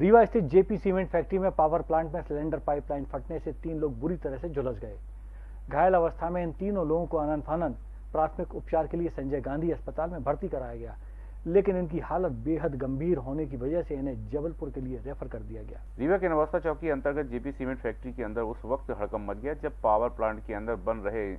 रीवा स्थित JP cement factory में power plant में सिलेंडर पाइपलाइन फटने से तीन लोग बुरी तरह से झुलस गए। घायल अवस्था में इन तीनों लोगों को आनंद फानंद प्राथमिक उपचार के लिए संजय गांधी अस्पताल में भर्ती कराया गया, लेकिन इनकी हालत बेहद गंभीर होने की वजह से इन्हें जबलपुर के लिए रेफर कर दिया गया। रीवा के नवस्था चौकी अंतर्गत जेपी सीमेंट फैक्ट्री के अंदर उस वक्त हड़कम मच गया, जब पावर प्लांट के अंदर बन रहे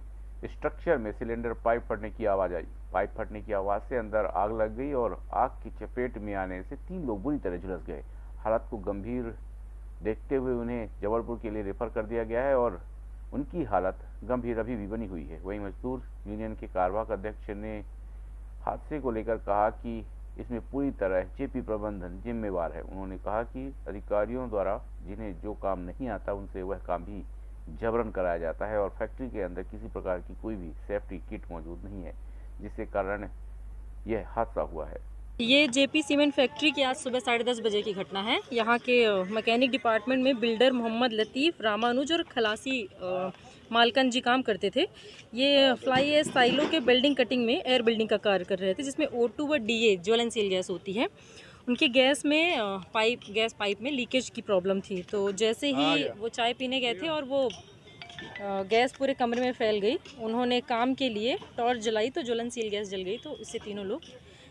स्ट्रक्चर में सिलेंडर पाइप फटने की आवाज़ आई। पाइप फटने की आवाज़ से अंदर आग लग गई और आग की चपेट में आने से तीन लोग बुरी तरह झुलस गए। हालत को गंभीर देखते हुए उन्हें जबलपुर के लिए रेफर कर दिया गया है और उनकी हालत गंभीर अभी भी बनी हुई है। वहीं मजदूर यूनियन के कार्यवाहक अध्यक्ष ने हादसे को लेकर कहा कि इसमें पूरी तरह जेपी प्रबंधन जिम्मेवार है। उन्होंने कहा कि अधिकारियों द्वारा जिन्हें जो काम नहीं आता, उनसे वह काम भी जबरन कराया जाता है और फैक्ट्री के अंदर किसी प्रकार की कोई भी सेफ्टी किट मौजूद नहीं है, जिसके कारण यह हादसा हुआ है। ये जेपी सीमेंट फैक्ट्री की आज सुबह साढ़े दस बजे की घटना है। यहाँ के मैकेनिक डिपार्टमेंट में बिल्डर मोहम्मद लतीफ़ रामानुज और खलासी मालकन जी काम करते थे। ये फ्लाई एस साइलो के बिल्डिंग कटिंग में एयर बिल्डिंग का कार्य कर रहे थे जिसमें ओ टू व डी ए ज्वलनशील गैस होती है। उनके गैस में पाइप गैस पाइप में लीकेज की प्रॉब्लम थी। तो जैसे ही वो चाय पीने गए थे और वो गैस पूरे कमरे में फैल गई। उन्होंने काम के लिए टॉर्च जलाई तो ज्वलनशील गैस जल गई तो इससे तीनों लोग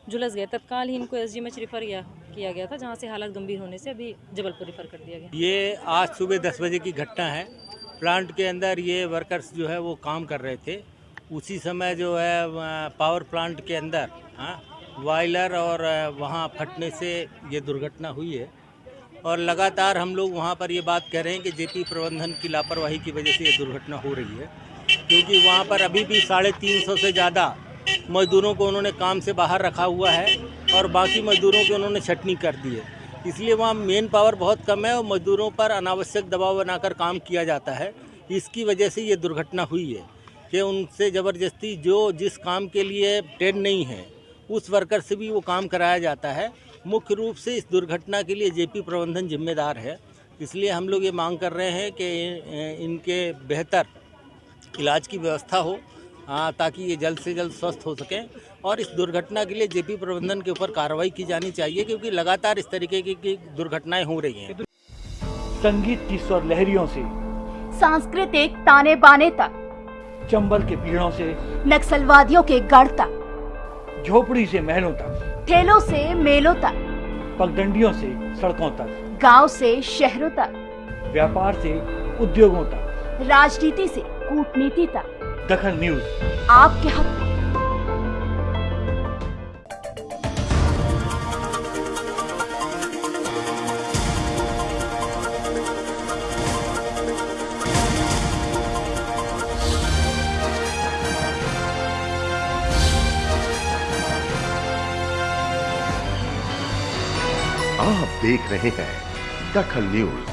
झुलस गए। तत्काल ही इनको एस रेफर किया किया गया था, जहाँ से हालत गंभीर होने से अभी जबलपुर रेफर कर दिया गया। ये आज सुबह दस बजे की घटना है। प्लांट के अंदर ये वर्कर्स जो है वो काम कर रहे थे। उसी समय जो है पावर प्लांट के अंदर हाँ वायलर और वहाँ फटने से ये दुर्घटना हुई है। और लगातार हम लोग वहाँ पर ये बात कह रहे हैं कि जेपी प्रबंधन की लापरवाही की वजह से ये दुर्घटना हो रही है। क्योंकि वहाँ पर अभी भी साढ़े तीन सौ से ज़्यादा मज़दूरों को उन्होंने काम से बाहर रखा हुआ है और बाकी मज़दूरों की उन्होंने छटनी कर दी है। इसलिए वहाँ मेन पावर बहुत कम है और मज़दूरों पर अनावश्यक दबाव बनाकर काम किया जाता है। इसकी वजह से ये दुर्घटना हुई है कि उनसे ज़बरदस्ती जो जिस काम के लिए ट्रेन नहीं है, उस वर्कर से भी वो काम कराया जाता है। मुख्य रूप से इस दुर्घटना के लिए जेपी प्रबंधन जिम्मेदार है। इसलिए हम लोग ये मांग कर रहे हैं कि इनके बेहतर इलाज की व्यवस्था हो हाँ ताकि ये जल्द से जल्द स्वस्थ हो सकें और इस दुर्घटना के लिए जेपी प्रबंधन के ऊपर कार्रवाई की जानी चाहिए क्योंकि लगातार इस तरीके की, की दुर्घटनाएँ हो रही हैं। संगीत की स्वर लहरियों से सांस्कृतिक ताने बाने तक चंबल के पीड़ों से नक्सलवादियों के गढ़ तक झोपड़ी से महलों तक ठेलों से मेलों तक पगडंडियों से सड़कों तक गाँव से शहरों तक व्यापार से उद्योगों तक राजनीति से कूटनीति तक। दखल न्यूज़। आपके हक। आप देख रहे हैं दखल न्यूज़।